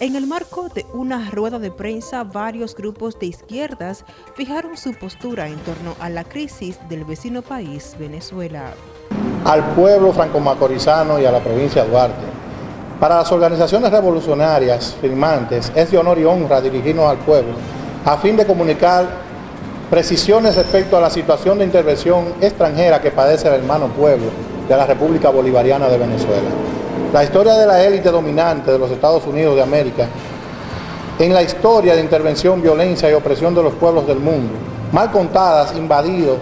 En el marco de una rueda de prensa, varios grupos de izquierdas fijaron su postura en torno a la crisis del vecino país, Venezuela. Al pueblo franco-macorizano y a la provincia de Duarte. Para las organizaciones revolucionarias firmantes es de honor y honra dirigirnos al pueblo a fin de comunicar precisiones respecto a la situación de intervención extranjera que padece el hermano pueblo de la República Bolivariana de Venezuela. La historia de la élite dominante de los Estados Unidos de América en la historia de intervención, violencia y opresión de los pueblos del mundo, mal contadas, invadidos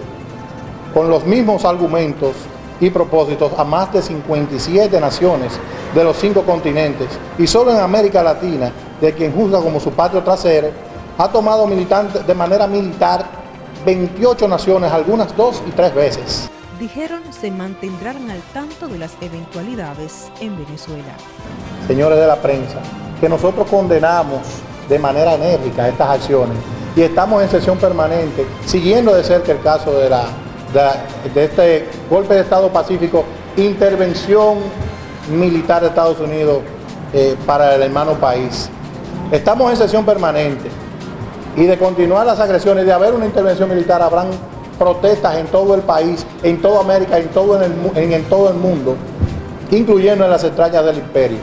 con los mismos argumentos y propósitos a más de 57 naciones de los cinco continentes y solo en América Latina, de quien juzga como su patrio trasero, ha tomado militante, de manera militar 28 naciones, algunas dos y tres veces dijeron se mantendrán al tanto de las eventualidades en Venezuela. Señores de la prensa, que nosotros condenamos de manera enérgica estas acciones y estamos en sesión permanente siguiendo de cerca el caso de, la, de, este golpe de Estado pacífico, intervención militar de Estados Unidos eh, para el hermano país. Estamos en sesión permanente y de continuar las agresiones, de haber una intervención militar, habrán protestas en todo el país, en toda América, en todo, el, en, todo el mundo, incluyendo en las extrañas del imperio.